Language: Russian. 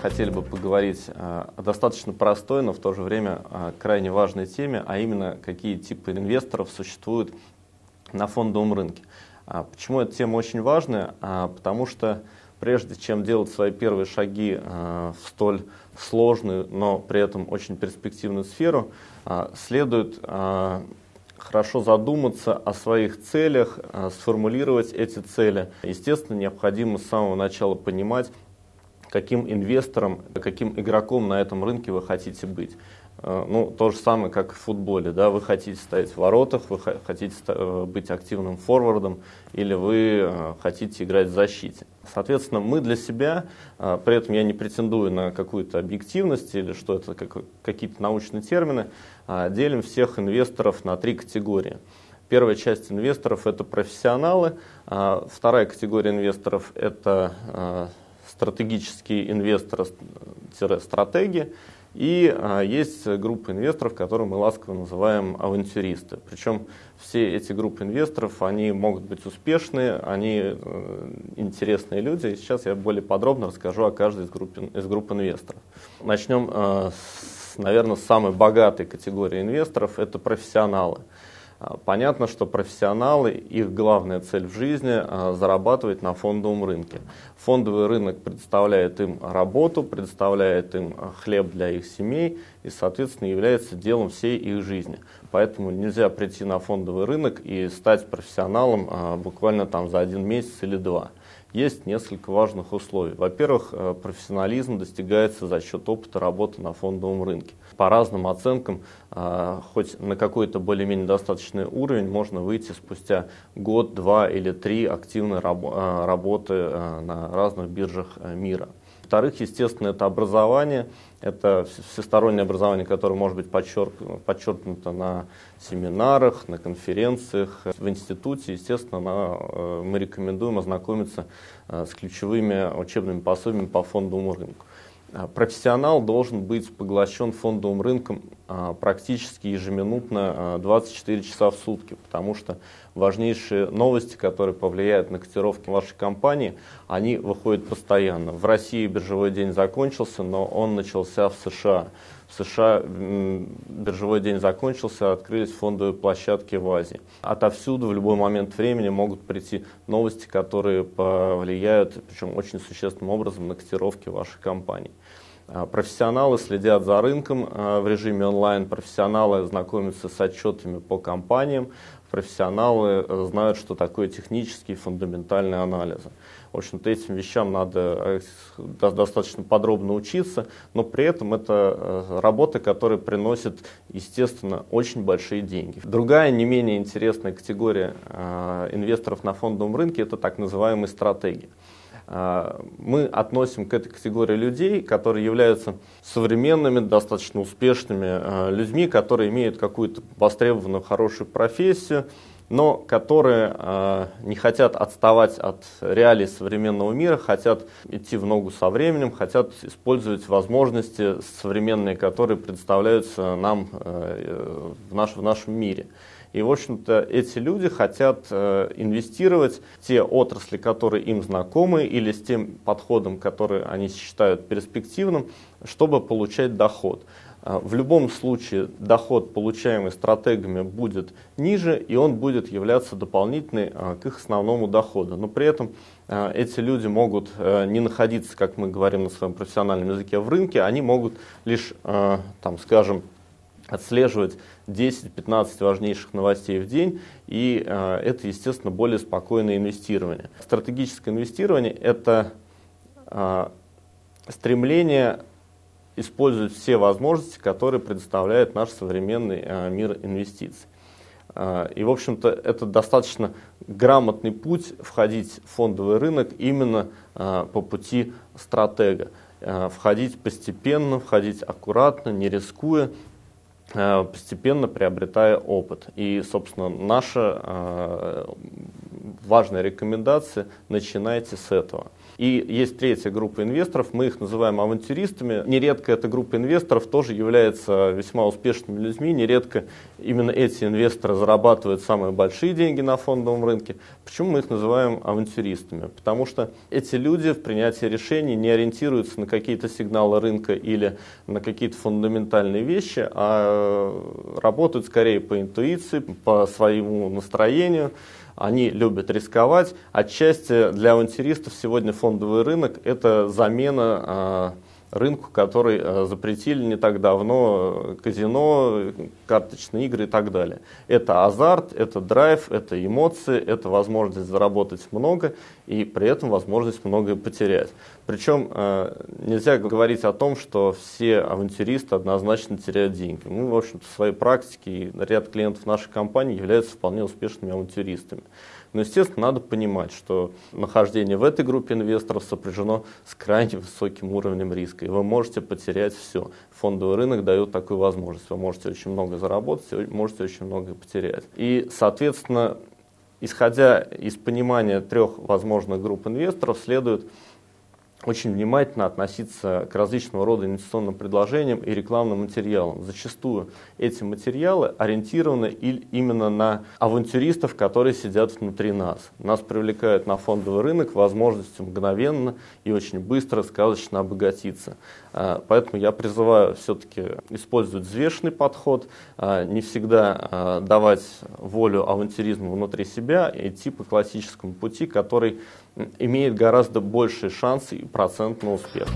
хотели бы поговорить о достаточно простой, но в то же время крайне важной теме, а именно какие типы инвесторов существуют на фондовом рынке. Почему эта тема очень важная? Потому что прежде чем делать свои первые шаги в столь сложную, но при этом очень перспективную сферу, следует хорошо задуматься о своих целях, сформулировать эти цели. Естественно, необходимо с самого начала понимать, каким инвестором, каким игроком на этом рынке вы хотите быть. Э, ну, то же самое, как в футболе. Да? Вы хотите стоять в воротах, вы хотите э, быть активным форвардом, или вы э, хотите играть в защите. Соответственно, мы для себя, при этом я не претендую на какую-то объективность или что это какие-то научные термины, делим всех инвесторов на три категории. Первая часть инвесторов – это профессионалы, вторая категория инвесторов – это стратегические инвесторы-стратеги, и а, есть группа инвесторов, которые мы ласково называем авантюристы. Причем все эти группы инвесторов, они могут быть успешные, они э, интересные люди. И сейчас я более подробно расскажу о каждой из групп, из групп инвесторов. Начнем, э, с, наверное, с самой богатой категории инвесторов – это профессионалы. А, понятно, что профессионалы, их главная цель в жизни а, – зарабатывать на фондовом рынке. Фондовый рынок предоставляет им работу, предоставляет им а, хлеб для их семей и, соответственно, является делом всей их жизни. Поэтому нельзя прийти на фондовый рынок и стать профессионалом буквально там за один месяц или два есть несколько важных условий. Во-первых, э, профессионализм достигается за счет опыта работы на фондовом рынке. По разным оценкам, э, хоть на какой-то более-менее достаточный уровень можно выйти спустя год, два или три активной э, работы на разных биржах мира. Во-вторых, естественно, это образование, это всестороннее образование, которое может быть подчеркнуто, подчеркнуто на семинарах, на конференциях, в институте. Естественно, на, э, мы рекомендуем ознакомиться э, с ключевыми учебными пособиями по фондовому рынку. А, профессионал должен быть поглощен фондовым рынком практически ежеминутно 24 а, часа в сутки, потому что важнейшие новости, которые повлияют на котировки вашей компании, они выходят постоянно. В России биржевой день закончился, но он начался в США. В США биржевой день закончился, открылись фондовые площадки в Азии. Отовсюду в любой момент времени могут прийти новости, которые повлияют, причем очень существенным образом, на котировки вашей компании. А, профессионалы следят за рынком а, в режиме онлайн, профессионалы знакомятся с отчетами по компаниям, профессионалы э, знают, что такое технические фундаментальные анализы. В общем-то, этим вещам надо э, достаточно подробно учиться, но при этом это э, работа, которая приносит, естественно, очень большие деньги. Другая, не менее интересная категория инвесторов на фондовом рынке – это так называемые стратегии. Мы относим к этой категории людей, которые являются современными, достаточно успешными людьми, которые имеют какую-то востребованную хорошую профессию, но которые э, не хотят отставать от реалий современного мира, хотят идти в ногу со временем, хотят использовать возможности современные, которые представляются нам э, в нашем мире. И, в общем-то, эти люди хотят э, инвестировать в те отрасли, которые им знакомы, или с тем подходом, который они считают перспективным, чтобы получать доход. А, в любом случае доход, получаемый стратегами, будет ниже, и он будет являться дополнительной а, к их основному доходу. Но при этом эти люди могут не находиться, как мы говорим на своем профессиональном языке, в рынке, они могут лишь, там, скажем, отслеживать 10-15 важнейших новостей в день, и это, естественно, более спокойное инвестирование. Стратегическое инвестирование – это стремление использовать все возможности, которые предоставляет наш современный э, мир инвестиций. Э, и, в общем-то, это достаточно грамотный путь входить в фондовый рынок именно э, по пути стратега. Входить постепенно, входить аккуратно, не рискуя, постепенно приобретая опыт. И, собственно, наша важная рекомендация, начинайте с этого. И есть третья группа инвесторов, мы их называем авантюристами. Нередко эта группа инвесторов тоже является весьма успешными людьми. Нередко именно эти инвесторы зарабатывают самые большие деньги на фондовом рынке. Почему мы их называем авантюристами? Потому что эти люди в принятии решений не ориентируются на какие-то сигналы рынка или на какие-то фундаментальные вещи, а работают скорее по интуиции, по своему настроению, они любят рисковать. Отчасти для авантюристов сегодня фондовый рынок – это замена а, рынку, который э, запретили не так давно казино, карточные игры и так далее. Это азарт, это драйв, это эмоции, это возможность заработать много и при этом возможность многое потерять. Причем э, нельзя говорить о том, что все авантюристы однозначно теряют деньги. Мы, в общем-то, в своей практике и ряд клиентов нашей компании являются вполне успешными авантюристами. Но, естественно, надо понимать, что нахождение в этой группе инвесторов сопряжено с крайне высоким уровнем риска, и вы можете потерять все. Фондовый рынок дает такую возможность. Вы можете очень много заработать, можете очень много потерять. И, соответственно, исходя из понимания трех возможных групп инвесторов, следует очень внимательно относиться к различного рода инвестиционным предложениям и рекламным материалам. Зачастую эти материалы ориентированы именно на авантюристов, которые сидят внутри нас. Нас привлекают на фондовый рынок возможностью мгновенно и очень быстро сказочно обогатиться. А, поэтому я призываю все-таки использовать взвешенный подход, а, не всегда а, давать волю авантюризму внутри себя, идти по классическому пути, который имеет гораздо большие шансы и процент на успех.